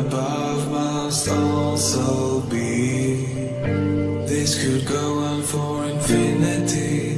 above must also be. This could go on for infinity.